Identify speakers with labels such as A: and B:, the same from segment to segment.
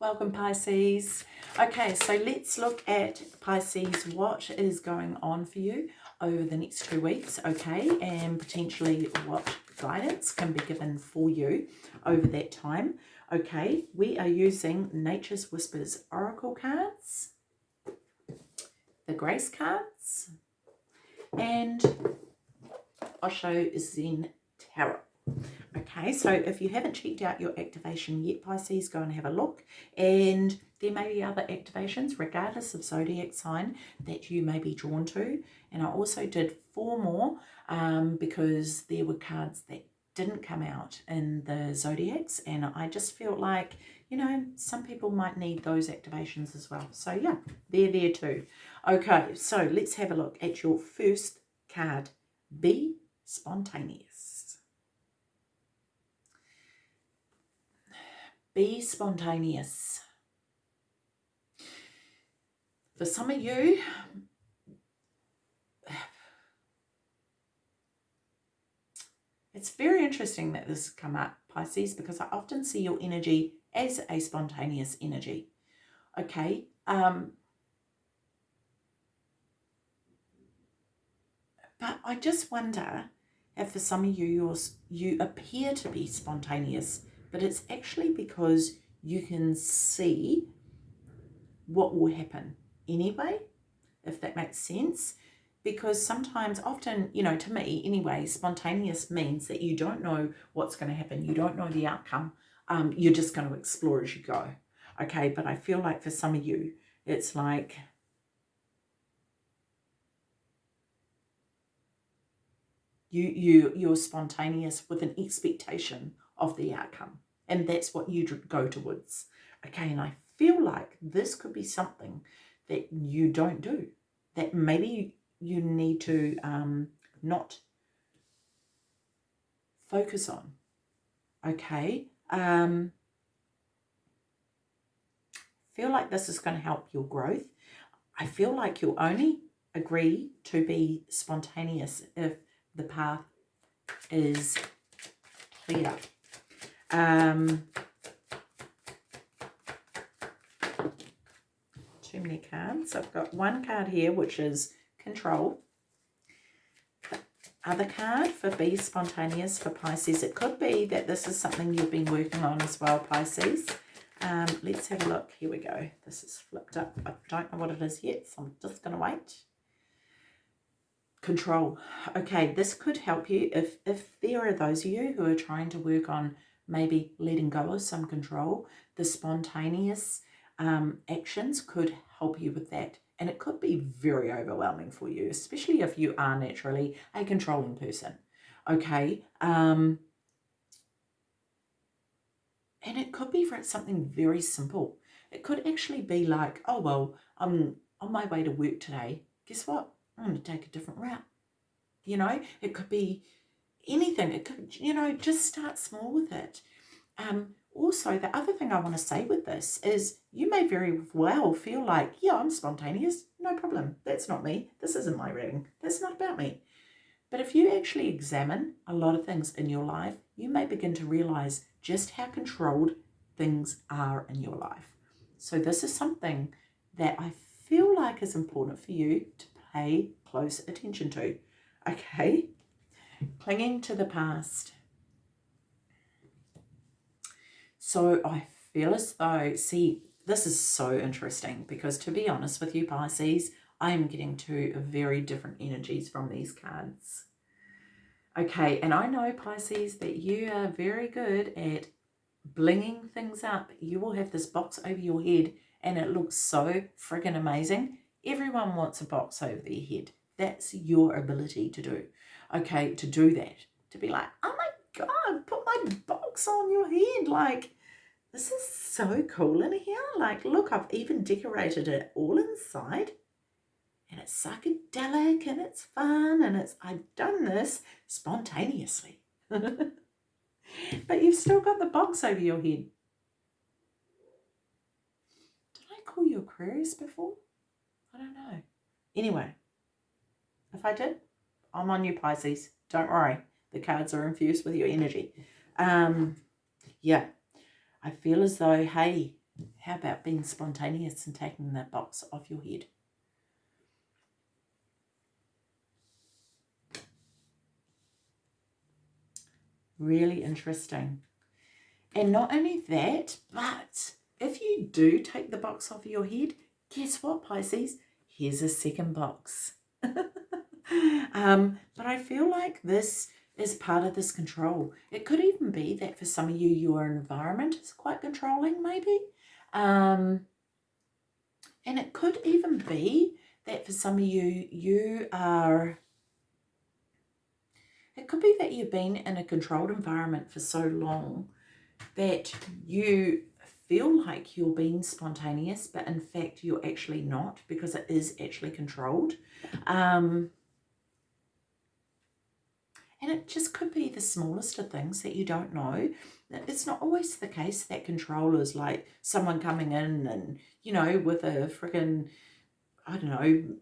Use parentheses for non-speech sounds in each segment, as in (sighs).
A: Welcome Pisces. Okay, so let's look at Pisces, what is going on for you over the next two weeks, okay, and potentially what guidance can be given for you over that time. Okay, we are using Nature's Whispers Oracle cards, the Grace cards, and Osho Zen Tarot. Okay, so if you haven't checked out your activation yet, Pisces, go and have a look. And there may be other activations, regardless of zodiac sign, that you may be drawn to. And I also did four more um, because there were cards that didn't come out in the zodiacs. And I just felt like, you know, some people might need those activations as well. So yeah, they're there too. Okay, so let's have a look at your first card. Be spontaneous. Be spontaneous. For some of you, it's very interesting that this come up, Pisces, because I often see your energy as a spontaneous energy. Okay, um, but I just wonder if for some of you, you appear to be spontaneous but it's actually because you can see what will happen anyway, if that makes sense. Because sometimes, often, you know, to me anyway, spontaneous means that you don't know what's going to happen. You don't know the outcome. Um, you're just going to explore as you go. Okay, but I feel like for some of you, it's like you you you're spontaneous with an expectation of the outcome. And that's what you go towards. Okay, and I feel like this could be something that you don't do. That maybe you need to um, not focus on. Okay. Um, feel like this is going to help your growth. I feel like you'll only agree to be spontaneous if the path is clear. Um, too many cards. I've got one card here, which is control. The other card for be spontaneous for Pisces. It could be that this is something you've been working on as well, Pisces. Um, let's have a look. Here we go. This is flipped up. I don't know what it is yet, so I'm just going to wait. Control. Okay, this could help you if, if there are those of you who are trying to work on maybe letting go of some control. The spontaneous um, actions could help you with that. And it could be very overwhelming for you, especially if you are naturally a controlling person. Okay. Um, and it could be for something very simple. It could actually be like, oh, well, I'm on my way to work today. Guess what? I'm going to take a different route. You know, it could be anything. It could, you know, just start small with it. Um, also, the other thing I want to say with this is you may very well feel like, yeah, I'm spontaneous. No problem. That's not me. This isn't my ring. That's not about me. But if you actually examine a lot of things in your life, you may begin to realize just how controlled things are in your life. So this is something that I feel like is important for you to pay close attention to. Okay? Clinging to the past. So I feel as though, see, this is so interesting because to be honest with you, Pisces, I am getting two very different energies from these cards. Okay, and I know, Pisces, that you are very good at blinging things up. You will have this box over your head and it looks so friggin' amazing. Everyone wants a box over their head. That's your ability to do okay, to do that. To be like, oh my God, put my box on your head. Like, this is so cool in here. Like, look, I've even decorated it all inside. And it's psychedelic and it's fun and it's, I've done this spontaneously. (laughs) but you've still got the box over your head. Did I call you Aquarius before? I don't know. Anyway, if I did, I'm on you, Pisces. Don't worry. The cards are infused with your energy. Um, yeah, I feel as though, hey, How about being spontaneous and taking that box off your head? Really interesting. And not only that, but if you do take the box off your head, guess what, Pisces? Here's a second box. (laughs) um, but I feel like this is part of this control. It could even be that for some of you, your environment is quite controlling, maybe. Um, and it could even be that for some of you, you are it could be that you've been in a controlled environment for so long that you feel like you're being spontaneous, but in fact you're actually not because it is actually controlled. Um, and it just could be the smallest of things that you don't know. It's not always the case that control is like someone coming in and, you know, with a freaking, I don't know,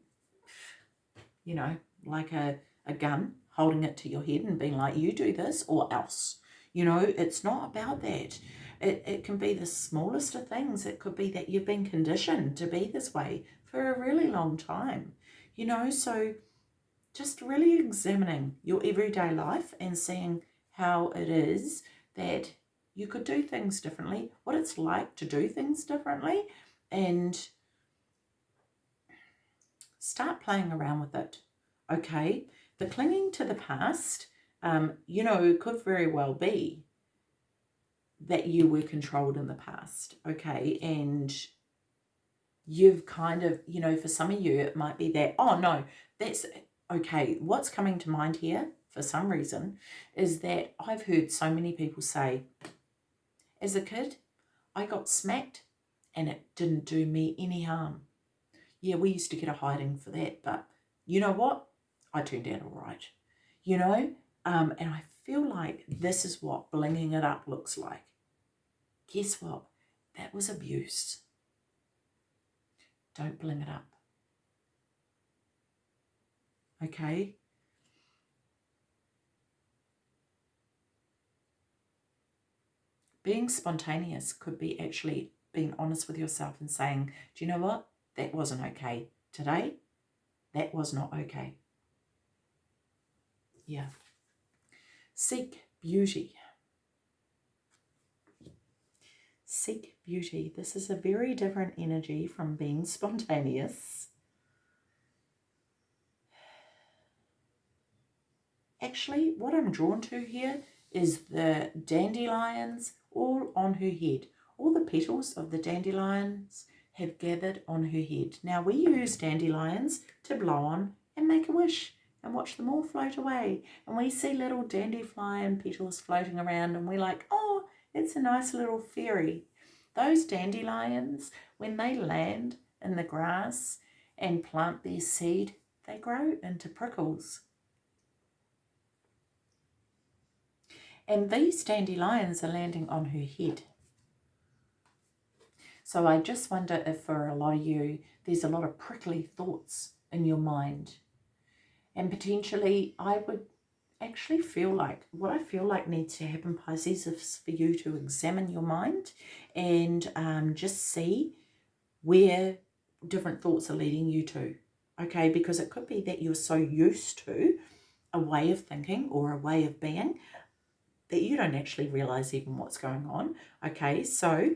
A: you know, like a, a gun holding it to your head and being like, you do this or else. You know, it's not about that. It, it can be the smallest of things. It could be that you've been conditioned to be this way for a really long time. You know, so just really examining your everyday life and seeing how it is that you could do things differently, what it's like to do things differently, and start playing around with it. Okay, the clinging to the past, um, you know, could very well be that you were controlled in the past, okay? And you've kind of, you know, for some of you, it might be that, oh no, that's okay. What's coming to mind here for some reason is that I've heard so many people say, as a kid, I got smacked and it didn't do me any harm. Yeah, we used to get a hiding for that, but you know what? I turned out all right, you know? Um, and I feel like this is what blinging it up looks like. Guess what? That was abuse. Don't bling it up. Okay? Being spontaneous could be actually being honest with yourself and saying, do you know what? That wasn't okay. Today, that was not okay. Yeah. Seek beauty. Seek beauty. This is a very different energy from being (laughs) spontaneous. Actually, what I'm drawn to here is the dandelions all on her head. All the petals of the dandelions have gathered on her head. Now, we use dandelions to blow on and make a wish and watch them all float away. And we see little dandelion petals floating around and we're like, oh, it's a nice little fairy. Those dandelions, when they land in the grass and plant their seed, they grow into prickles. And these dandelions are landing on her head. So I just wonder if for a lot of you, there's a lot of prickly thoughts in your mind and potentially I would actually feel like what I feel like needs to happen Pisces is for you to examine your mind and um, just see where different thoughts are leading you to okay because it could be that you're so used to a way of thinking or a way of being that you don't actually realize even what's going on okay so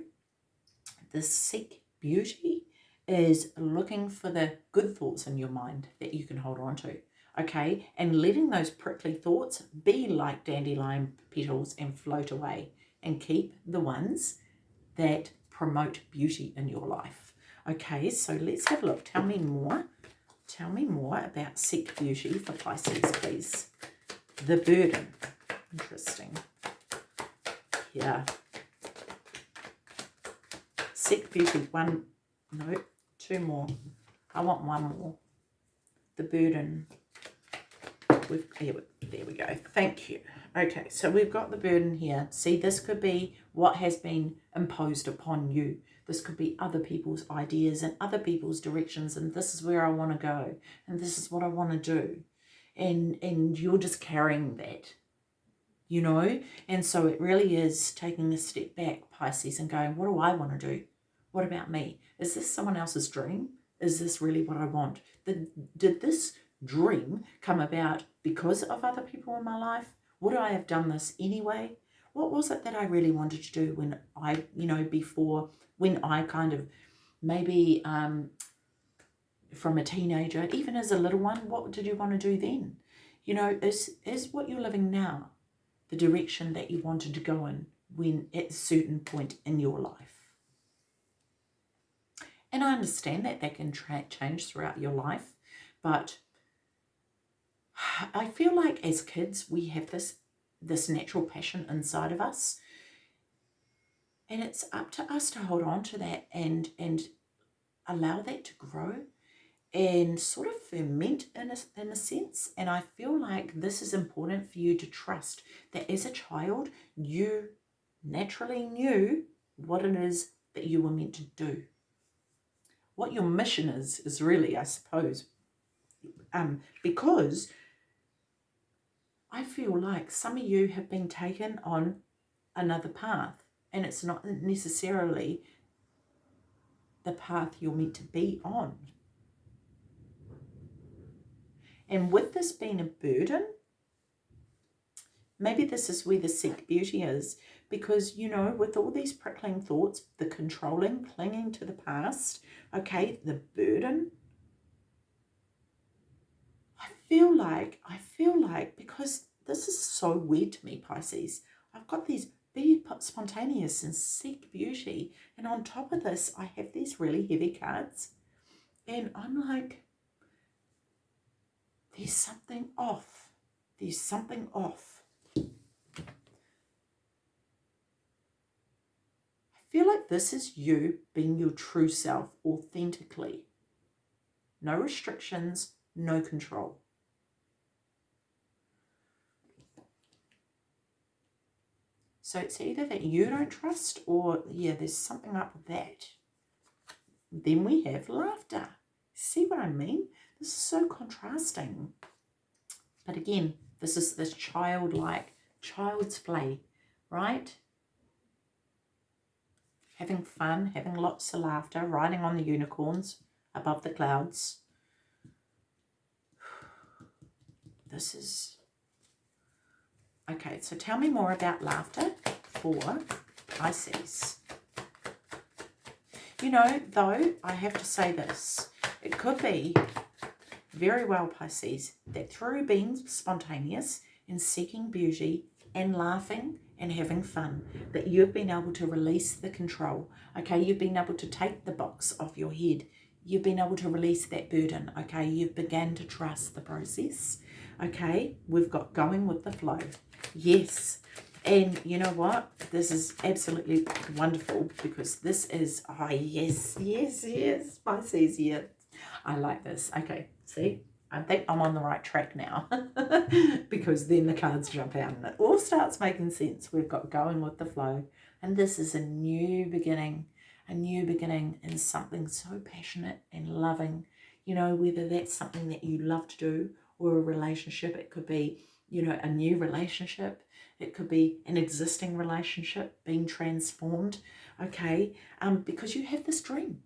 A: the seek beauty is looking for the good thoughts in your mind that you can hold on to okay? And letting those prickly thoughts be like dandelion petals and float away and keep the ones that promote beauty in your life. Okay, so let's have a look. Tell me more. Tell me more about Seek Beauty for Pisces, please. The Burden. Interesting. Yeah. Seek Beauty. One, no, two more. I want one more. The Burden we've, here, there we go. Thank you. Okay, so we've got the burden here. See, this could be what has been imposed upon you. This could be other people's ideas and other people's directions, and this is where I want to go, and this is what I want to do. And, and you're just carrying that, you know? And so it really is taking a step back, Pisces, and going, what do I want to do? What about me? Is this someone else's dream? Is this really what I want? Did, did this dream come about because of other people in my life? Would I have done this anyway? What was it that I really wanted to do when I, you know, before, when I kind of maybe um, from a teenager, even as a little one, what did you want to do then? You know, is, is what you're living now the direction that you wanted to go in when at a certain point in your life? And I understand that that can change throughout your life, but I feel like as kids we have this this natural passion inside of us, and it's up to us to hold on to that and and allow that to grow and sort of ferment in a, in a sense. And I feel like this is important for you to trust that as a child, you naturally knew what it is that you were meant to do. What your mission is, is really, I suppose, um, because I feel like some of you have been taken on another path and it's not necessarily the path you're meant to be on. And with this being a burden, maybe this is where the seek beauty is because, you know, with all these prickling thoughts, the controlling, clinging to the past, okay, the burden, I feel like, I feel like, because this is so weird to me, Pisces, I've got these be spontaneous and seek beauty. And on top of this, I have these really heavy cards. And I'm like, there's something off. There's something off. I feel like this is you being your true self authentically. No restrictions, no control. So it's either that you don't trust or, yeah, there's something up with that. Then we have laughter. See what I mean? This is so contrasting. But again, this is this childlike, child's play, right? Having fun, having lots of laughter, riding on the unicorns above the clouds. (sighs) This is... Okay, so tell me more about laughter for Pisces. You know, though, I have to say this. It could be very well, Pisces, that through being spontaneous and seeking beauty and laughing and having fun, that you've been able to release the control. Okay, you've been able to take the box off your head. You've been able to release that burden. Okay, you've began to trust the process. Okay, we've got going with the flow. Yes. And you know what? This is absolutely wonderful because this is, oh yes, yes, yes, Pisces, yeah. I like this. Okay, See, I think I'm on the right track now (laughs) because then the cards jump out and it all starts making sense. We've got going with the flow and this is a new beginning, a new beginning in something so passionate and loving. You know, whether that's something that you love to do or a relationship, it could be, you know, a new relationship. It could be an existing relationship being transformed, okay? Um, because you have this dream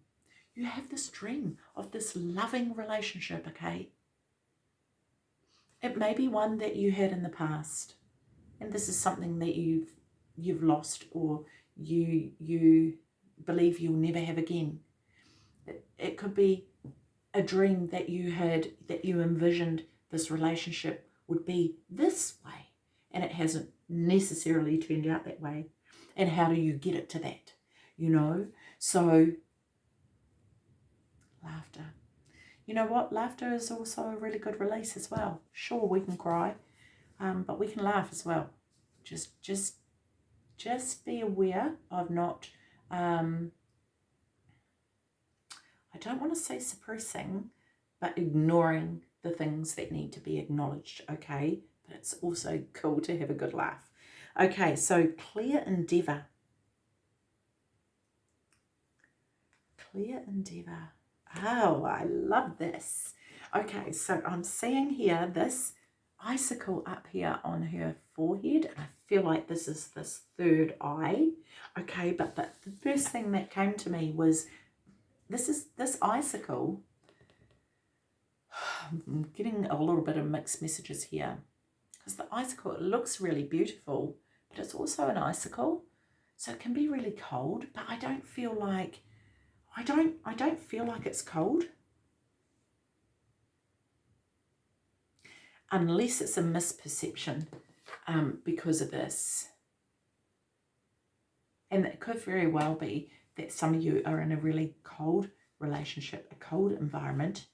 A: you have this dream of this loving relationship, okay? It may be one that you had in the past, and this is something that you've you've lost or you you believe you'll never have again. It, it could be a dream that you had that you envisioned this relationship would be this way, and it hasn't necessarily turned out that way. And how do you get it to that? You know, so laughter. You know what? Laughter is also a really good release as well. Sure, we can cry, um, but we can laugh as well. Just, just, just be aware of not. Um, I don't want to say suppressing, but ignoring the things that need to be acknowledged. Okay, but it's also cool to have a good laugh. Okay, so clear endeavor. Clear endeavor. Oh, I love this. Okay, so I'm seeing here this icicle up here on her forehead. And I feel like this is this third eye. Okay, but the, the first thing that came to me was this is this icicle. (sighs) I'm getting a little bit of mixed messages here. Because the icicle, it looks really beautiful, but it's also an icicle. So it can be really cold, but I don't feel like I don't I don't feel like it's cold. Unless it's a misperception um, because of this. And it could very well be that some of you are in a really cold relationship, a cold environment.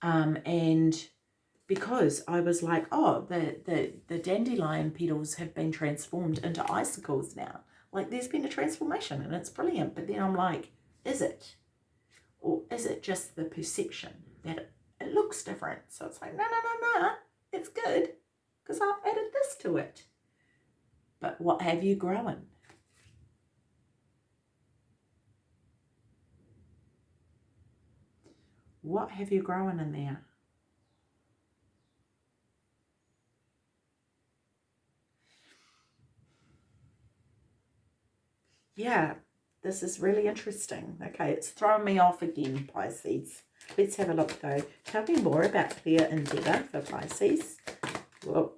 A: Um, and because I was like, oh, the, the, the dandelion petals have been transformed into icicles now. Like there's been a transformation and it's brilliant. But then I'm like, is it? Or is it just the perception that it, looks different? So it's like, no, no, no, no, it's good because I've added this to it. But what have you grown? What have you grown in there? Yeah, this is really interesting. Okay, it's thrown me off again, Pisces. Let's have a look though. Tell me more about clear endeavour for Pisces. Whoa.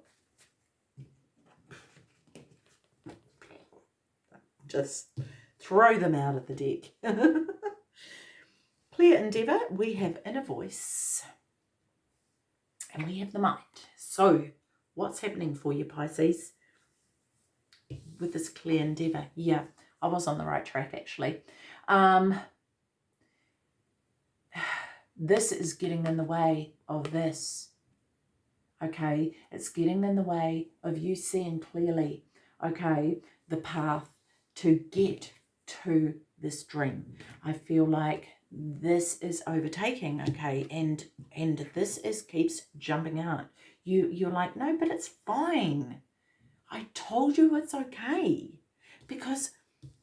A: Just throw them out of the deck. (laughs) clear endeavour, we have inner voice. And we have the mind. So, what's happening for you, Pisces? With this clear endeavour. Yeah, I was on the right track, actually. Um, (sighs) this is getting in the way of this. Okay, it's getting in the way of you seeing clearly, okay, the path to get to this dream. I feel like this is overtaking, okay, and and this is keeps jumping out. You you're like, no, but it's fine. I told you it's okay. Because,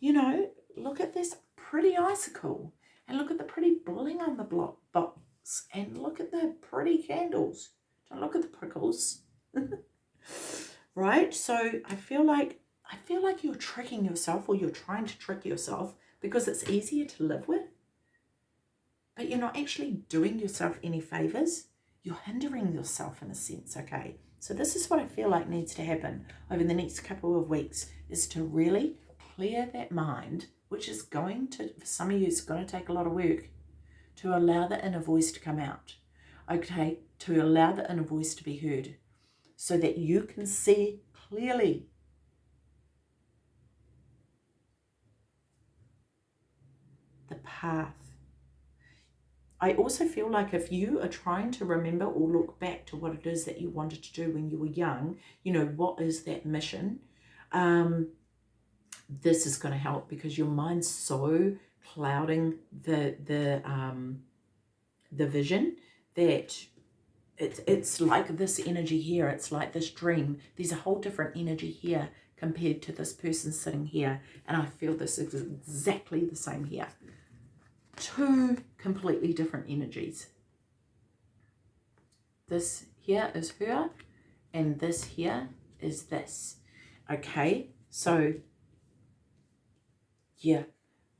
A: you know, look at this pretty icicle and look at the pretty bling on the block box and look at the pretty candles. Don't look at the prickles. (laughs) right? So I feel like I feel like you're tricking yourself or you're trying to trick yourself because it's easier to live with. But you're not actually doing yourself any favors. You're hindering yourself in a sense, okay? So this is what I feel like needs to happen over the next couple of weeks is to really clear that mind which is going to, for some of you, it's going to take a lot of work to allow the inner voice to come out. Okay, to allow the inner voice to be heard so that you can see clearly. The path. I also feel like if you are trying to remember or look back to what it is that you wanted to do when you were young, you know, what is that mission? Um, this is going to help because your mind's so clouding the the um the vision that it's it's like this energy here it's like this dream. There's a whole different energy here compared to this person sitting here and i feel this is exactly the same here. Two completely different energies. This here is her and this here is this. Okay so yeah,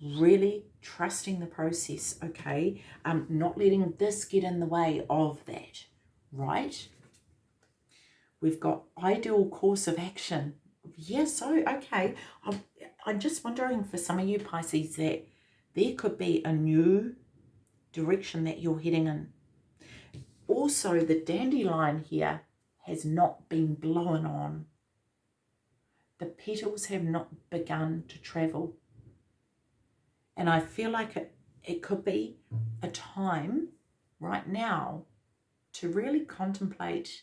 A: really trusting the process, okay? Um, not letting this get in the way of that, right? We've got ideal course of action. Yeah, so, okay. I'm, I'm just wondering for some of you Pisces that there could be a new direction that you're heading in. Also, the dandelion here has not been blown on. The petals have not begun to travel. And I feel like it, it could be a time right now to really contemplate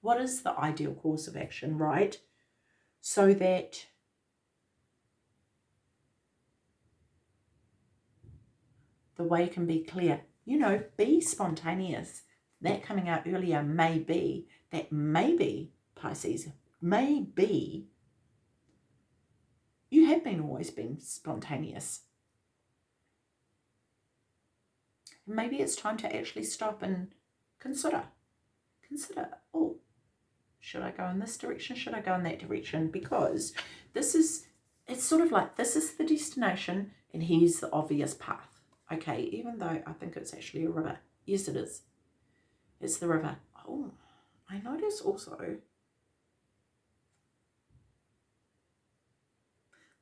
A: what is the ideal course of action, right? So that the way can be clear. You know, be spontaneous. That coming out earlier may be that maybe, Pisces, maybe you have been always been spontaneous. Maybe it's time to actually stop and consider. Consider, oh, Should I go in this direction? Should I go in that direction? Because this is, it's sort of like this is the destination and here's the obvious path. Okay, even though I think it's actually a river. Yes, it is. It's the river. Oh, I notice also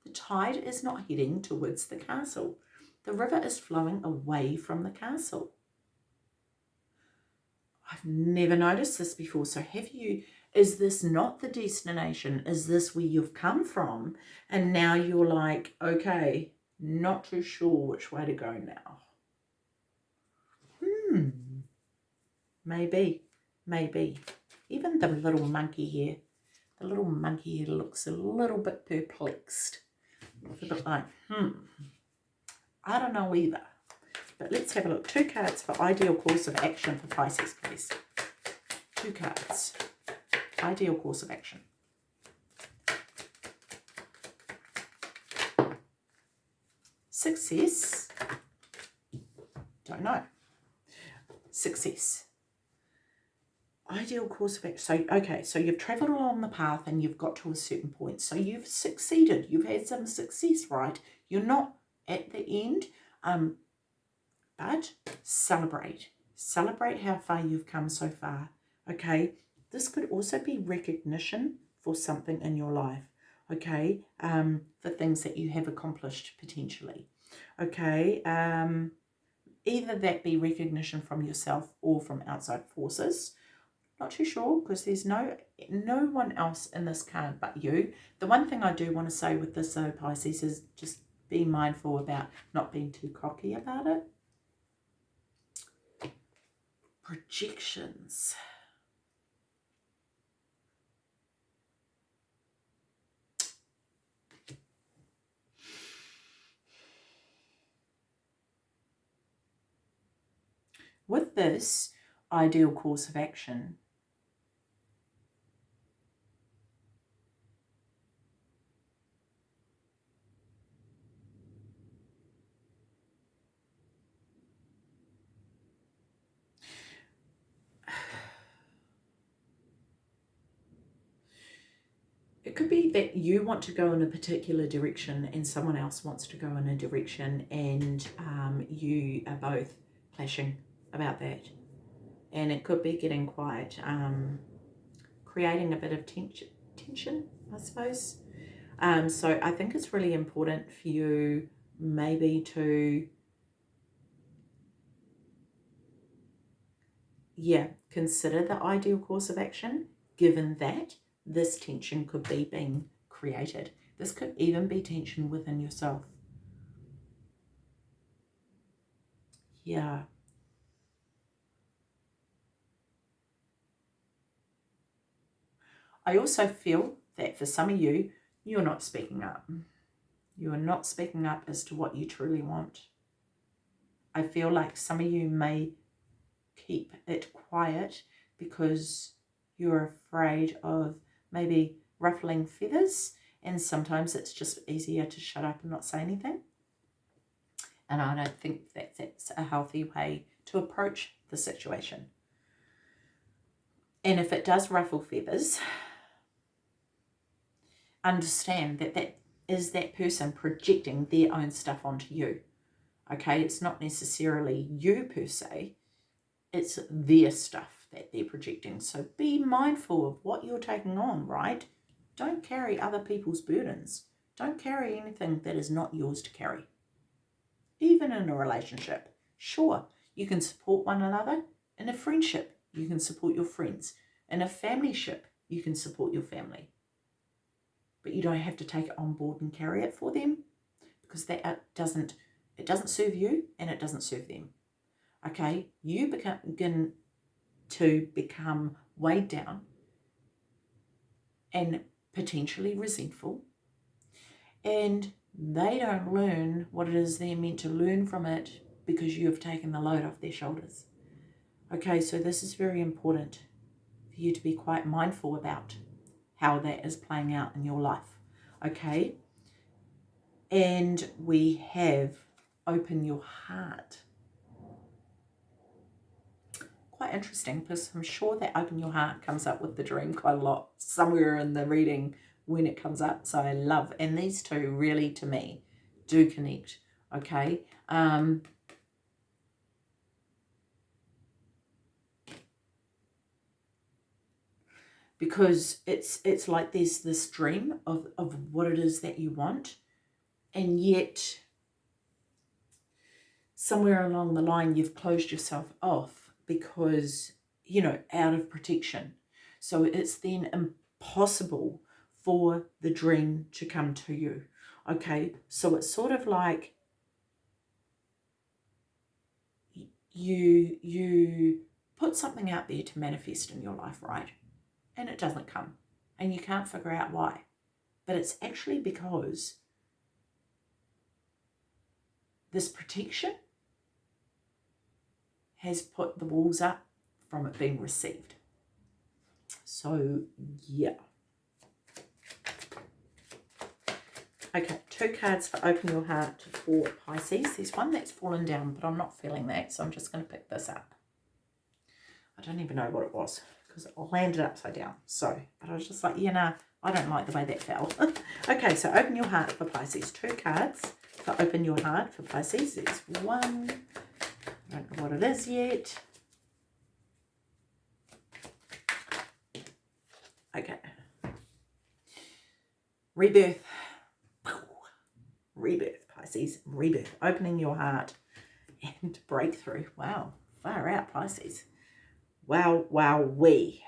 A: the tide is not heading towards the castle. The river is flowing away from the castle. I've never noticed this before. So have you, is this not the destination? Is this where you've come from? And now you're like, okay, not too sure which way to go now. Hmm. Maybe, maybe. Even the little monkey here, the little monkey here looks a little bit perplexed. a bit like, hmm, I don't know either. But let's have a look. Two cards for ideal course of action for Pisces, please. Two cards. Ideal course of action. Success. Don't know. Success. Ideal course of action. So, okay, so you've travelled along the path and you've got to a certain point. So you've succeeded. You've had some success, right? You're not at the end. Um, but celebrate. Celebrate how far you've come so far. Okay, this could also be recognition for something in your life. Okay, um, for things that you have accomplished potentially. Okay, um, either that be recognition from yourself or from outside forces. Not too sure because there's no no one else in this card but you. The one thing I do want to say with this though, Pisces, is just be mindful about not being too cocky about it projections. With this ideal course of action, it could be that you want to go in a particular direction and someone else wants to go in a direction and um, you are both clashing about that. And it could be getting quite, um, creating a bit of tension, tension I suppose. Um, so I think it's really important for you maybe to, yeah, consider the ideal course of action given that this tension could be being created. This could even be tension within yourself. Yeah. I also feel that for some of you, you're not speaking up. You are not speaking up as to what you truly want. I feel like some of you may keep it quiet because you're afraid of maybe ruffling feathers and sometimes it's just easier to shut up and not say anything. And I don't think that that's a healthy way to approach the situation. And if it does ruffle feathers, understand that that is that person projecting their own stuff onto you. Okay, it's not necessarily you per se, it's their stuff that they're projecting. So be mindful of what you're taking on, right? Don't carry other people's burdens. Don't carry anything that is not yours to carry. Even in a relationship. Sure, you can support one another. In a friendship, you can support your friends. In a family ship, you can support your family. But you don't have to take it on board and carry it for them because that uh, doesn't it doesn't serve you and it doesn't serve them. Okay, you begin to become weighed down and potentially resentful. And they don't learn what it is they're meant to learn from it because you have taken the load off their shoulders. Okay, so this is very important for you to be quite mindful about how that is playing out in your life. Okay, and we have open your heart quite interesting because I'm sure that open your heart comes up with the dream quite a lot somewhere in the reading when it comes up. So I love, and these two really to me do connect. Okay. Um, because it's it's like there's this dream of, of what it is that you want and yet somewhere along the line you've closed yourself off because you know out of protection. So it's then impossible for the dream to come to you okay? So it's sort of like you you put something out there to manifest in your life right? And it doesn't come and you can't figure out why. But it's actually because this protection has put the walls up from it being received. So, yeah. Okay, two cards for Open Your Heart for Pisces. There's one that's fallen down, but I'm not feeling that, so I'm just going to pick this up. I don't even know what it was because it landed upside down. So, but I was just like, you know, I don't like the way that fell. (laughs) okay, so open your heart for Pisces. Two cards for open your heart for Pisces. There's one. I don't know what it is yet. Okay. Rebirth. Rebirth, Pisces. Rebirth. Opening your heart and breakthrough. Wow. Far out, Pisces. Wow, wow, we.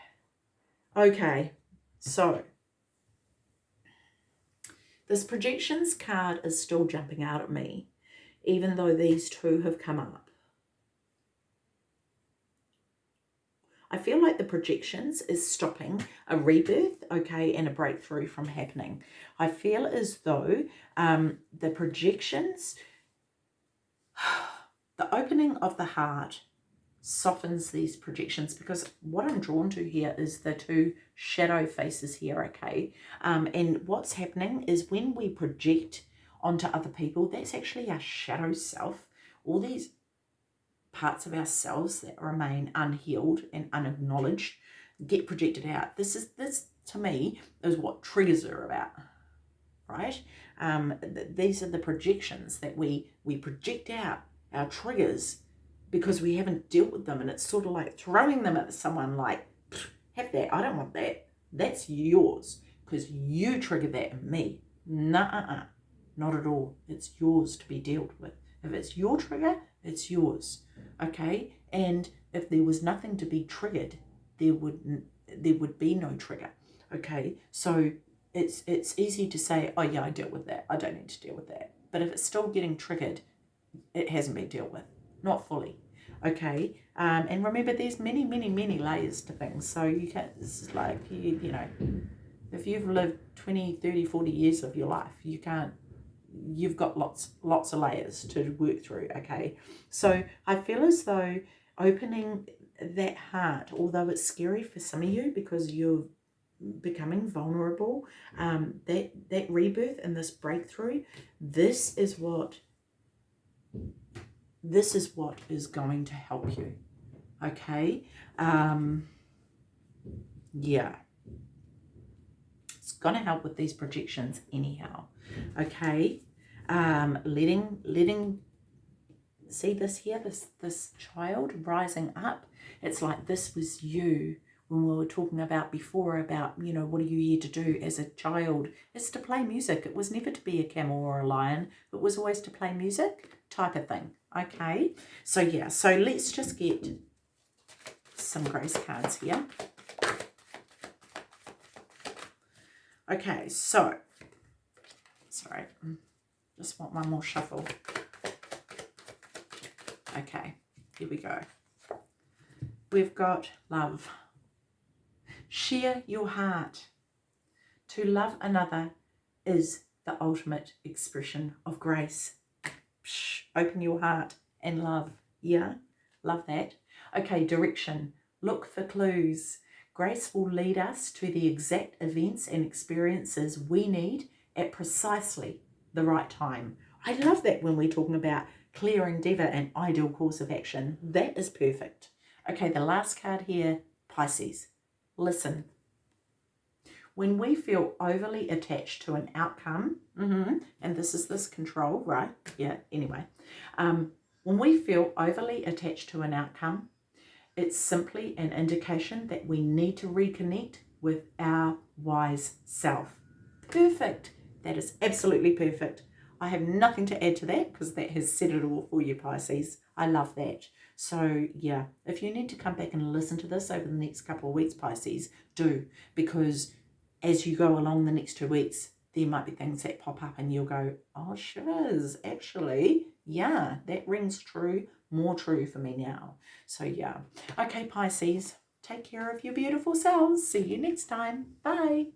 A: Okay, so this projections card is still jumping out at me, even though these two have come up. I feel like the projections is stopping a rebirth, okay, and a breakthrough from happening. I feel as though um, the projections, (sighs) the opening of the heart softens these projections because what I'm drawn to here is the two shadow faces here, okay? Um, and what's happening is when we project onto other people, that's actually our shadow self. All these parts of ourselves that remain unhealed and unacknowledged get projected out. This is this to me is what triggers are about, right? Um, th these are the projections that we we project out our triggers because we haven't dealt with them and it's sort of like throwing them at someone like have that i don't want that. That's yours because you triggered that in me. Nah not at all. It's yours to be dealt with. If it's your trigger it's yours okay? And if there was nothing to be triggered there would there would be no trigger okay? So it's it's easy to say oh yeah i dealt with that. I don't need to deal with that. But if it's still getting triggered it hasn't been dealt with not fully okay? Um, and remember there's many many many layers to things. So you can't it's like you, you know if you've lived 20 30 40 years of your life you can't you've got lots lots of layers to work through okay so i feel as though opening that heart although it's scary for some of you because you're becoming vulnerable um that that rebirth and this breakthrough this is what this is what is going to help you. Okay? Um, yeah. It's going to help with these projections anyhow. Okay? Um, letting, letting, see this here, this, this child rising up. It's like this was you when we were talking about before about, you know, what are you here to do as a child? It's to play music. It was never to be a camel or a lion. It was always to play music type of thing. Okay, so yeah, so let's just get some grace cards here. Okay, so, sorry, just want one more shuffle. Okay, here we go. We've got love. Share your heart. To love another is the ultimate expression of grace. Psh, open your heart and love. Yeah, love that. Okay, direction. Look for clues. Grace will lead us to the exact events and experiences we need at precisely the right time. I love that when we're talking about clear endeavour and ideal course of action. That is perfect. Okay, the last card here, Pisces. Listen. When we feel overly attached to an outcome, mm-hmm, and this is this control, right? Yeah, anyway. Um, when we feel overly attached to an outcome, it's simply an indication that we need to reconnect with our wise self. Perfect. That is absolutely perfect. I have nothing to add to that because that has said it all for you, Pisces. I love that. So, yeah, if you need to come back and listen to this over the next couple of weeks, Pisces, do. Because as you go along the next two weeks, there might be things that pop up and you'll go, oh, shiz, actually, yeah, that rings true, more true for me now. So, yeah. Okay, Pisces, take care of your beautiful selves. See you next time. Bye.